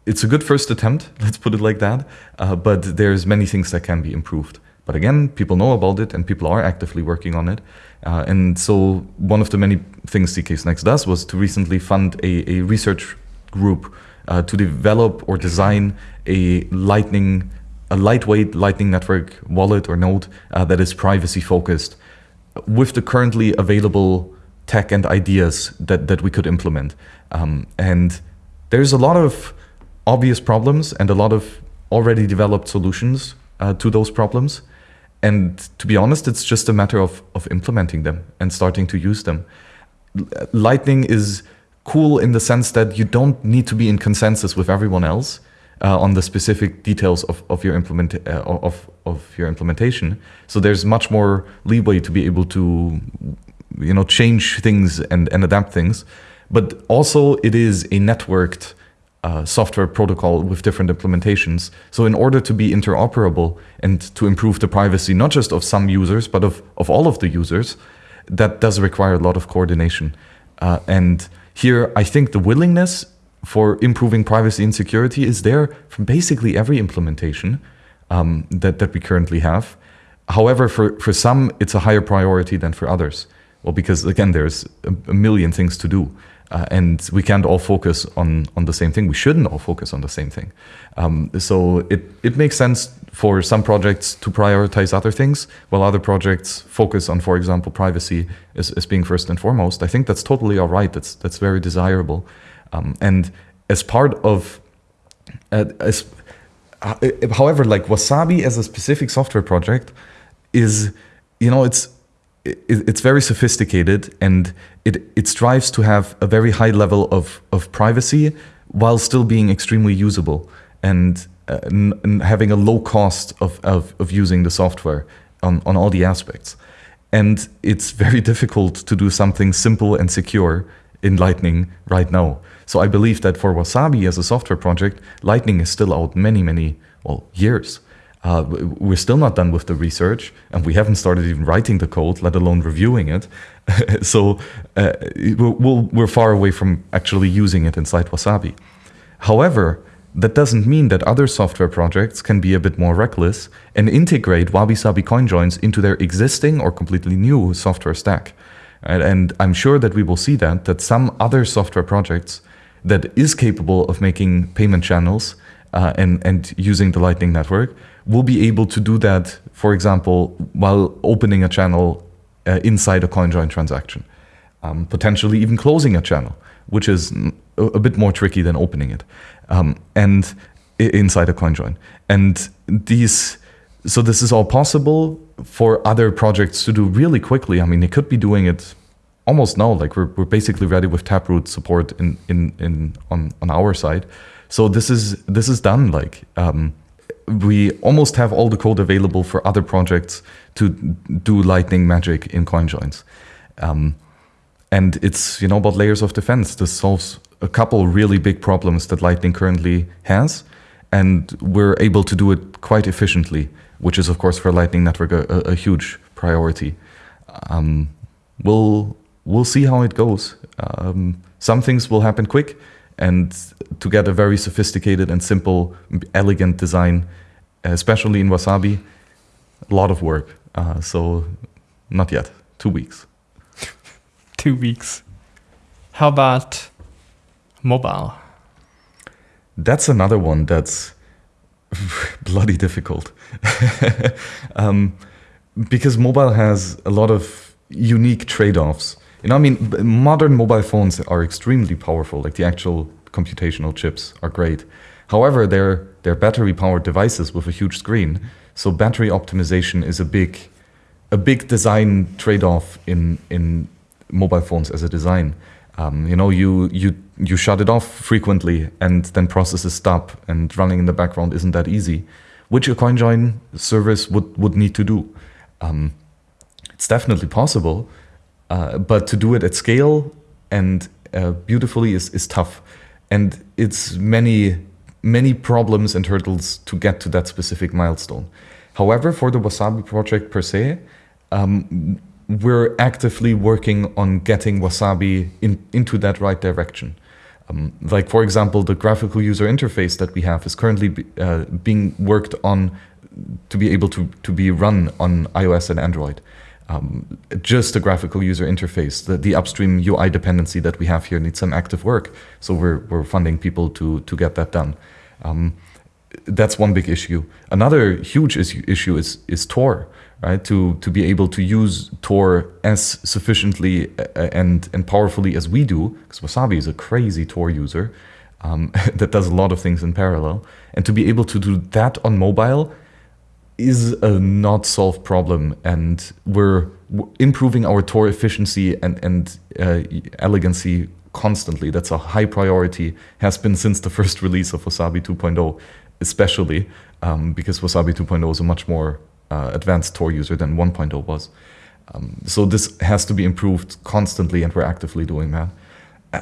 it's a good first attempt, let's put it like that. Uh, but there's many things that can be improved. But again, people know about it and people are actively working on it. Uh, and so one of the many things zkSNACKs does was to recently fund a, a research group uh, to develop or design a lightning, a lightweight lightning network wallet or node uh, that is privacy focused with the currently available tech and ideas that, that we could implement. Um, and there's a lot of obvious problems and a lot of already developed solutions uh, to those problems. And to be honest, it's just a matter of, of implementing them and starting to use them. Lightning is cool in the sense that you don't need to be in consensus with everyone else uh, on the specific details of, of your implement uh, of, of your implementation. So there's much more leeway to be able to you know change things and, and adapt things. But also it is a networked uh, software protocol with different implementations. So in order to be interoperable and to improve the privacy, not just of some users, but of, of all of the users, that does require a lot of coordination. Uh, and here, I think the willingness for improving privacy and security is there from basically every implementation um, that, that we currently have. However, for, for some, it's a higher priority than for others. Well, because again, there's a, million things to do. Uh, and we can't all focus on, on the same thing. We shouldn't all focus on the same thing. Um, so it, it makes sense for some projects to prioritize other things, while other projects focus on, for example, privacy as, as being first and foremost. I think that's totally all right. That's, that's very desirable. Um, and as part of, uh, as, uh, however, like Wasabi as a specific software project is, you know, it's it's very sophisticated and it, it strives to have a very high level of, of privacy while still being extremely usable and, uh, and having a low cost of, of, of using the software on, on all the aspects. And it's very difficult to do something simple and secure in Lightning right now. So I believe that for Wasabi as a software project, Lightning is still out many, many well, years. Uh, we're still not done with the research, and we haven't started even writing the code, let alone reviewing it. so uh, we are far away from actually using it inside Wasabi. However, that doesn't mean that other software projects can be a bit more reckless and integrate Wabi-Sabi CoinJoins into their existing or completely new software stack. And, and I'm sure that we will see that, that some other software projects that is capable of making payment channels uh, and, and using the Lightning Network will be able to do that, for example, while opening a channel uh, inside a CoinJoin transaction, um, potentially even closing a channel, which is a, a bit more tricky than opening it, um, and inside a CoinJoin. And these, so this is all possible for other projects to do really quickly. I mean, they could be doing it almost now. Like we're, we're basically ready with Taproot support in, in, in on, on our side. So this is this is done. Like um, we almost have all the code available for other projects to do Lightning magic in CoinJoins. Um, and it's you know about layers of defense. This solves a couple really big problems that Lightning currently has, and we're able to do it quite efficiently, which is of course for Lightning Network a, a, a huge priority. Um, we'll we'll see how it goes. Um, some things will happen quick, and to get a very sophisticated and simple, elegant design, especially in Wasabi, a lot of work. Uh, so not yet, two weeks. two weeks. How about mobile? That's another one that's bloody difficult. um, because mobile has a lot of unique trade-offs you know, I mean, modern mobile phones are extremely powerful. Like the actual computational chips are great. However, they're they're battery-powered devices with a huge screen. So battery optimization is a big a big design trade-off in in mobile phones as a design. Um, you know, you you you shut it off frequently, and then processes stop, and running in the background isn't that easy, which a CoinJoin service would would need to do. Um, it's definitely possible, uh, but to do it at scale and uh, beautifully is, is tough. And it's many, many problems and hurdles to get to that specific milestone. However, for the Wasabi project per se, um, we're actively working on getting Wasabi in, into that right direction. Um, like, for example, the graphical user interface that we have is currently be, uh, being worked on to be able to, to be run on iOS and Android um, just a graphical user interface. The, the, upstream UI dependency that we have here needs some active work. So we're, we're funding people to, to get that done. Um, that's one big issue. Another huge issue, issue is is Tor, right? To to be able to use Tor as sufficiently uh, and and powerfully as we do, because Wasabi is a crazy Tor user um, that does a lot of things in parallel, and to be able to do that on mobile is a not solved problem, and we're improving our Tor efficiency and and uh, elegancy constantly. That's a high priority, has been since the first release of Wasabi 2.0, especially um, because Wasabi 2.0 is a much more uh, advanced Tor user than 1.0 was. Um, so this has to be improved constantly, and we're actively doing that.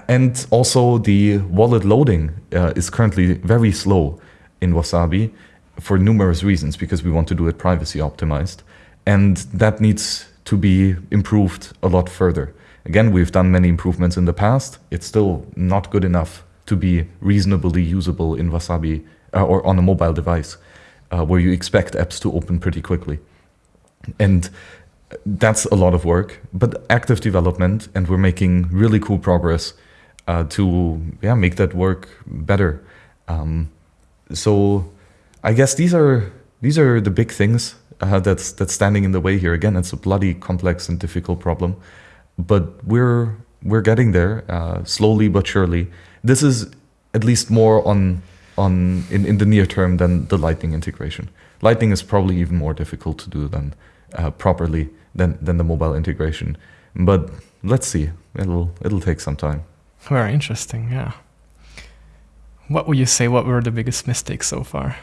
And also, the wallet loading uh, is currently very slow in Wasabi for numerous reasons because we want to do it privacy optimized. And that needs to be improved a lot further. Again, we've done many improvements in the past. It's still not good enough to be reasonably usable in Wasabi uh, or on a mobile device uh, where you expect apps to open pretty quickly. And that's a lot of work, but active development, and we're making really cool progress uh, to yeah make that work better. Um, so I guess these are these are the big things uh, that's that's standing in the way here. Again, it's a bloody complex and difficult problem, but we're we're getting there uh, slowly but surely. This is at least more on on in, in the near term than the Lightning integration. Lightning is probably even more difficult to do than uh, properly than than the mobile integration. But let's see. It'll it'll take some time. Very interesting, yeah. What would you say? What were the biggest mistakes so far?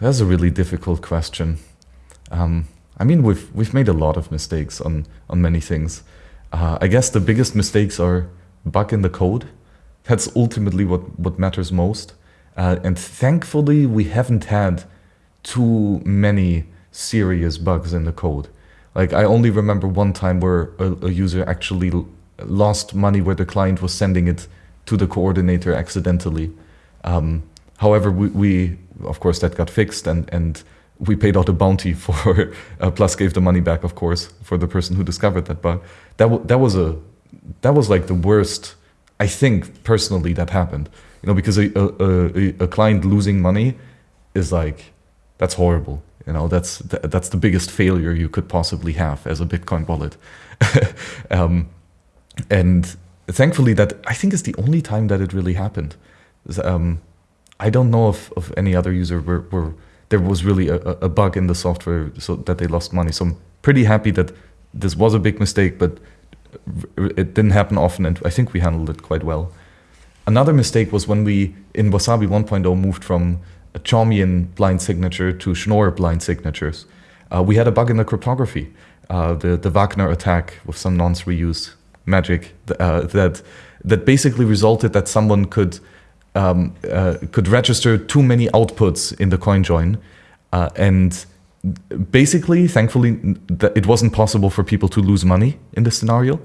That's a really difficult question. Um, I mean, we've we've made a lot of mistakes on on many things. Uh, I guess the biggest mistakes are bug in the code. That's ultimately what what matters most. Uh, and thankfully, we haven't had too many serious bugs in the code. Like I only remember one time where a, a user actually lost money where the client was sending it to the coordinator accidentally. Um, however, we, we of course that got fixed and and we paid out a bounty for uh, plus gave the money back of course for the person who discovered that bug. That that was a that was like the worst I think personally that happened. You know because a a, a, a client losing money is like that's horrible. You know that's th- that's the biggest failure you could possibly have as a Bitcoin wallet. um, and thankfully that I think is the only time that it really happened. Um, I don't know of, of any other user where, where there was really a, a bug in the software so that they lost money. So I'm pretty happy that this was a big mistake, but it didn't happen often, and I think we handled it quite well. Another mistake was when we in Wasabi 1.0 moved from a Chaumian blind signature to Schnorr blind signatures. Uh, we had a bug in the cryptography, uh, the the Wagner attack with some nonce reuse magic uh, that that basically resulted that someone could um, uh, could register too many outputs in the coin join, uh, and basically, thankfully, it wasn't possible for people to lose money in this scenario,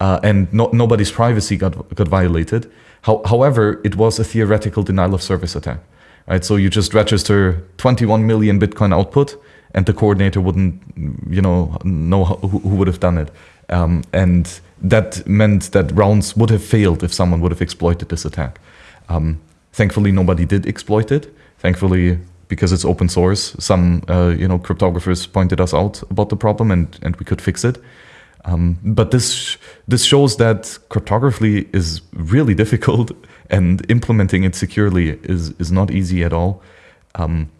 uh, and no- nobody's privacy got got violated. How- however, it was a theoretical denial of service attack. Right, so you just register 21 million Bitcoin output, and the coordinator wouldn't, you know, know who, who would have done it, um, and that meant that rounds would have failed if someone would have exploited this attack. Um, thankfully, nobody did exploit it. Thankfully, because it's open source, some uh, you know cryptographers pointed us out about the problem, and and we could fix it. Um, but this this shows that cryptography is really difficult, and implementing it securely is is not easy at all. Um,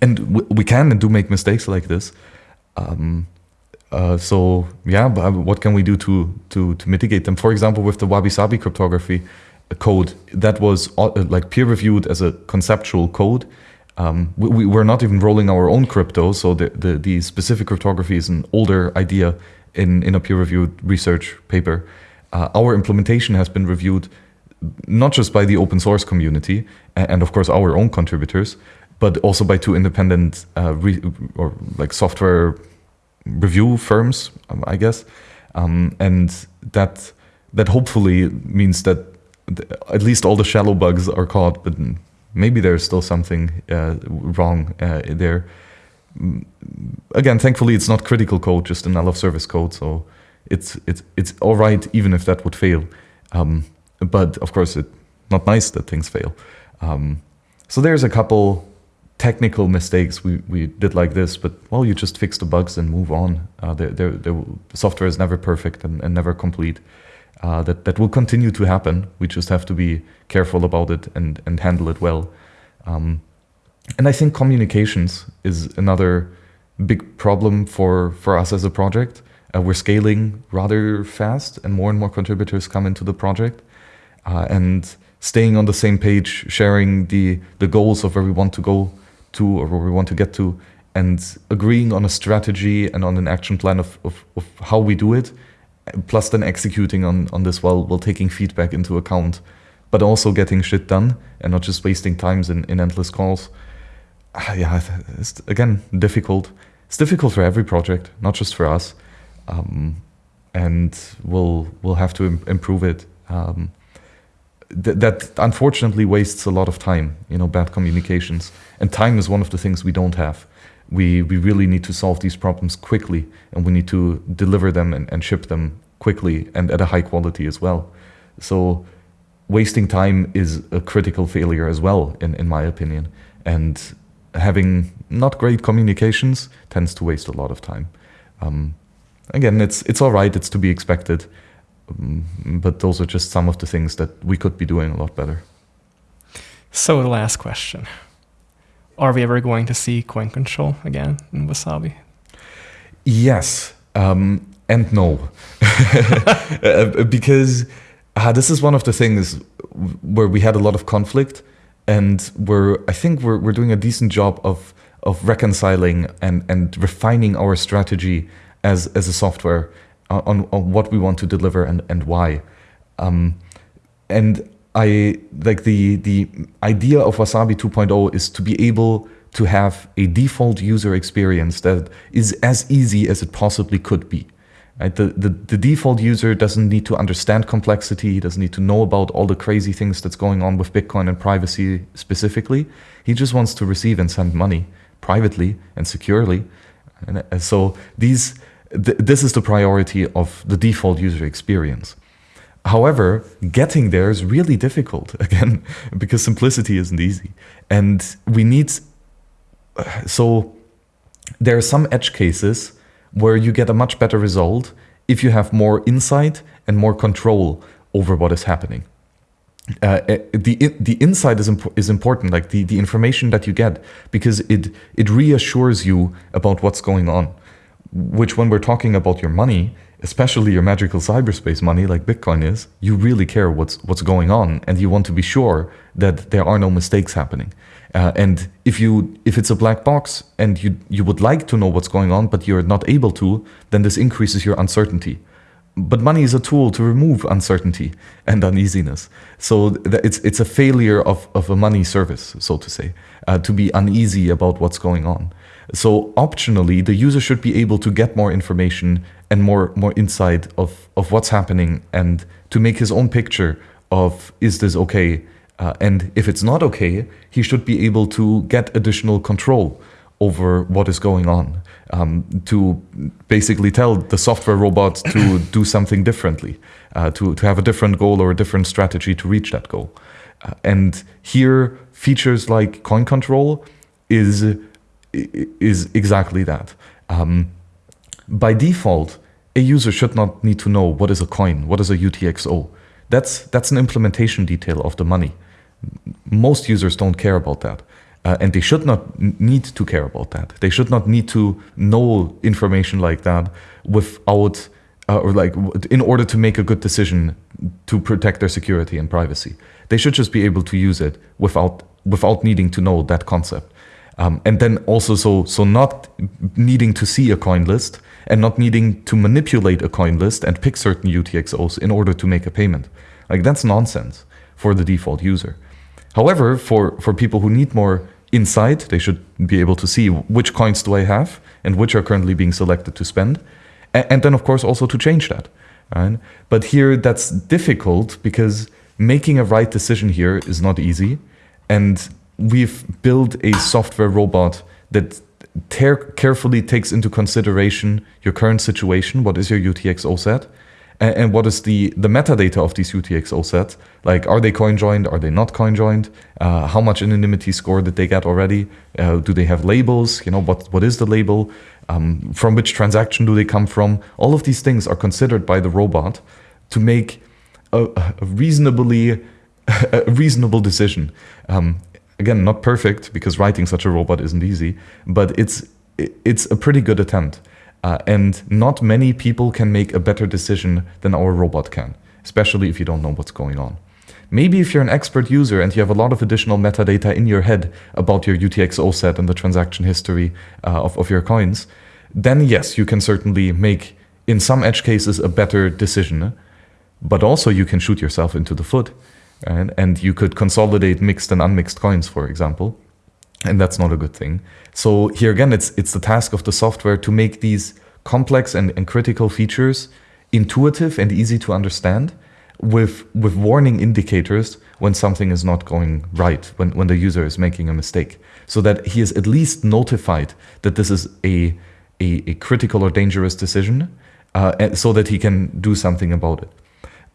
and we can and do make mistakes like this. Um, uh, so yeah, but what can we do to to to mitigate them? For example, with the Wabi Sabi cryptography code that was uh, like peer reviewed as a conceptual code. Um, we, we were not even rolling our own crypto, so the, the, the specific cryptography is an older idea in, in a peer reviewed research paper. Uh, our implementation has been reviewed not just by the open source community and, of course our own contributors, but also by two independent uh, or like software review firms, um, I guess, um, and that that hopefully means that th- at least all the shallow bugs are caught, but maybe there's still something uh, wrong uh, there. Again, thankfully, it's not critical code, just denial of service code, so it's it's it's all right even if that would fail. Um, but of course, it's not nice that things fail. Um, so there's a couple technical mistakes we, we did like this, but well, you just fix the bugs and move on. Uh, the, the, the software is never perfect and, and never complete. Uh, that, that will continue to happen. We just have to be careful about it and, and handle it well. Um, and I think communications is another big problem for, for us as a project. Uh, we're scaling rather fast and more and more contributors come into the project. Uh, and staying on the same page, sharing the, the goals of where we want to go to or where we want to get to, and agreeing on a strategy and on an action plan of, of, of how we do it, plus then executing on, on this while, while taking feedback into account, but also getting shit done and not just wasting times in, in endless calls. Uh, yeah, it's again difficult. It's difficult for every project, not just for us. Um, and we'll we'll have to Im improve it. Um, th that unfortunately wastes a lot of time, you know, bad communications. And time is one of the things we don't have. We, we really need to solve these problems quickly and we need to deliver them and, and ship them quickly and at a high quality as well. So wasting time is a critical failure as well, in, in my opinion. And having not great communications tends to waste a lot of time. Um, again, it's, it's all right, it's to be expected. Um, but those are just some of the things that we could be doing a lot better. So the last question. Are we ever going to see coin control again in Wasabi? Yes um, and no. Uh, because uh, this is one of the things where we had a lot of conflict and we're, I think we're, we're doing a decent job of, of reconciling and, and refining our strategy as, as a software on, on what we want to deliver and, and why. Um, and I like the the idea of Wasabi 2.0 is to be able to have a default user experience that is as easy as it possibly could be. Right? The, the, the default user doesn't need to understand complexity, he doesn't need to know about all the crazy things that's going on with Bitcoin and privacy specifically. He just wants to receive and send money privately and securely. And uh, so these th this is the priority of the default user experience. However, getting there is really difficult, again, because simplicity isn't easy. And we need, so there are some edge cases where you get a much better result if you have more insight and more control over what is happening. Uh, eh, the the insight is imp is important, like the the information that you get, because it it reassures you about what's going on which when we're talking about your money, especially your magical cyberspace money like Bitcoin is, you really care what's what's going on and you want to be sure that there are no mistakes happening. Uh, and if you if it's a black box and you you would like to know what's going on but you're not able to, then this increases your uncertainty. But money is a tool to remove uncertainty and uneasiness. So it's it's a failure of, of a money service, so to say, uh, to be uneasy about what's going on. So optionally, the user should be able to get more information and more, more insight of, of what's happening and to make his own picture of, is this okay? Uh, and if it's not okay, he should be able to get additional control over what is going on, um, to basically tell the software robot to do something differently, uh, to, to have a different goal or a different strategy to reach that goal. Uh, and here, features like coin control is is exactly that. Um, by default, a user should not need to know what is a coin, what is a UTXO. That's, that's an implementation detail of the money. Most users don't care about that. Uh, and they should not need to care about that. They should not need to know information like that without, uh, or like, in order to make a good decision to protect their security and privacy. They should just be able to use it without, without needing to know that concept. Um, and then also so so not needing to see a coin list and not needing to manipulate a coin list and pick certain UTXOs in order to make a payment. Like that's nonsense for the default user. However, for, for people who need more insight, they should be able to see which coins do I have and which are currently being selected to spend. And, and then of course also to change that. Right? But here that's difficult because making a right decision here is not easy. And we've built a software robot that carefully takes into consideration your current situation, what is your UTXO set, and, and what is the the metadata of these UTXO sets? Like, are they coin joined? Are they not coin joined? Uh, how much anonymity score did they get already? Uh, do they have labels? You know, what what is the label? Um, from which transaction do they come from? All of these things are considered by the robot to make a, a reasonably a reasonable decision. Um, again, not perfect because writing such a robot isn't easy, but it's it's a pretty good attempt. Uh, and not many people can make a better decision than our robot can, especially if you don't know what's going on. Maybe if you're an expert user and you have a lot of additional metadata in your head about your UTXO set and the transaction history uh, of, of your coins, then yes, you can certainly make, in some edge cases, a better decision. But also you can shoot yourself into the foot. Right? And you could consolidate mixed and unmixed coins, for example. And that's not a good thing. So here again, it's, it's the task of the software to make these complex and, and critical features intuitive and easy to understand with, with warning indicators when something is not going right, when, when the user is making a mistake, so that he is at least notified that this is a, a, a critical or dangerous decision, uh, so that he can do something about it.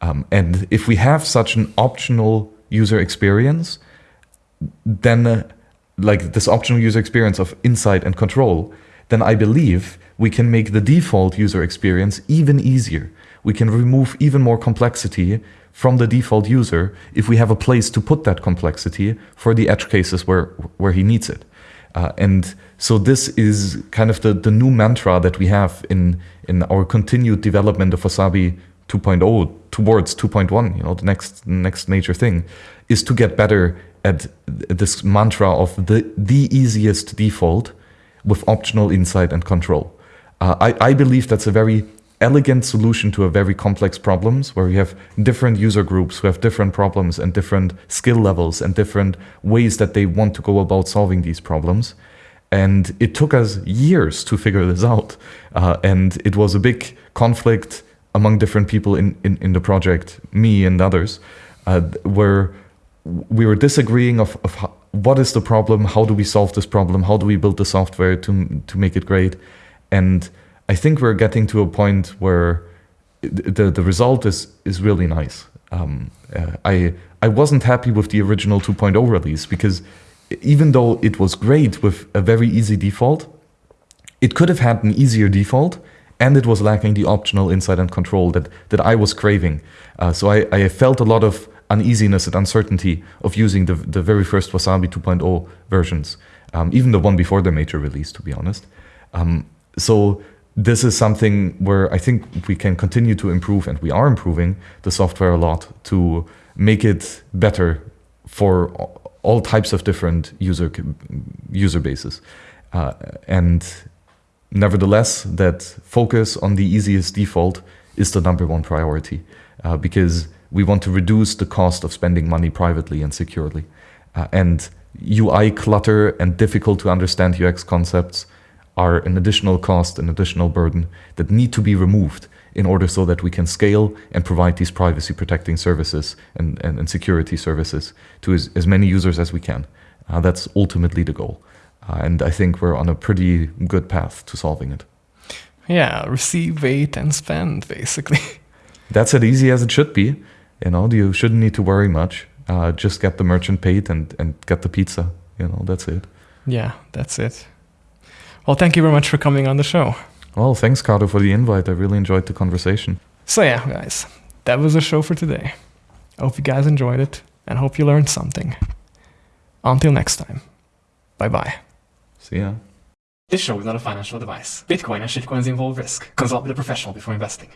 Um, and if we have such an optional user experience, then uh, like this optional user experience of insight and control, then I believe we can make the default user experience even easier. We can remove even more complexity from the default user if we have a place to put that complexity for the edge cases where, where he needs it. Uh, and so this is kind of the, the new mantra that we have in, in our continued development of Wasabi 2.0 towards 2.1, you know, the next next major thing, is to get better at this mantra of the, the easiest default with optional insight and control. Uh, I, I believe that's a very elegant solution to a very complex problems where we have different user groups who have different problems and different skill levels and different ways that they want to go about solving these problems. And it took us years to figure this out. Uh, and it was a big conflict among different people in, in, in the project, me and others, uh, where we were disagreeing of, of how, what is the problem, how do we solve this problem, how do we build the software to, to make it great. And I think we're getting to a point where the, the result is, is really nice. Um, uh, I, I wasn't happy with the original 2.0 release because even though it was great with a very easy default, it could have had an easier default and it was lacking the optional insight and control that, that I was craving. Uh, so I, I felt a lot of uneasiness and uncertainty of using the, the very first Wasabi 2.0 versions, um, even the one before the major release, to be honest. Um, so this is something where I think we can continue to improve, and we are improving the software a lot to make it better for all types of different user user bases. Uh, and nevertheless, that focus on the easiest default is the number one priority uh, because we want to reduce the cost of spending money privately and securely. Uh, and UI clutter and difficult to understand UX concepts are an additional cost, an additional burden that need to be removed in order so that we can scale and provide these privacy protecting services and, and, and security services to as, as many users as we can. Uh, that's ultimately the goal. Uh, and I think we're on a pretty good path to solving it. Yeah, receive, wait, and spend, basically. That's as easy as it should be. You know, you shouldn't need to worry much. Uh, just get the merchant paid and, and get the pizza. You know, that's it. Yeah, that's it. Well, thank you very much for coming on the show. Well, thanks, Cardo, for the invite. I really enjoyed the conversation. So, yeah, guys, that was the show for today. I hope you guys enjoyed it and hope you learned something. Until next time, bye bye. See ya. This show is not a financial advice. Bitcoin and shitcoins involve risk. Consult with a professional before investing.